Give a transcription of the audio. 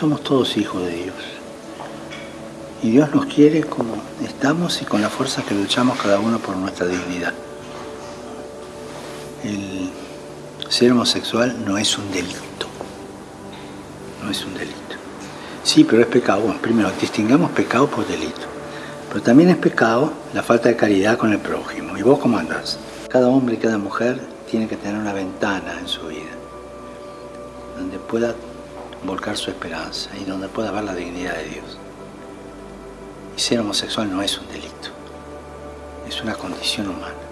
Somos todos hijos de Dios. Y Dios nos quiere como estamos y con la fuerza que luchamos cada uno por nuestra dignidad. El ser homosexual no es un delito. No es un delito. Sí, pero es pecado. Bueno, primero, distingamos pecado por delito. Pero también es pecado la falta de caridad con el prójimo. ¿Y vos cómo andás? Cada hombre y cada mujer tiene que tener una ventana en su vida donde pueda volcar su esperanza y donde pueda ver la dignidad de Dios. Y ser homosexual no es un delito, es una condición humana.